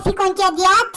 ficam entediados.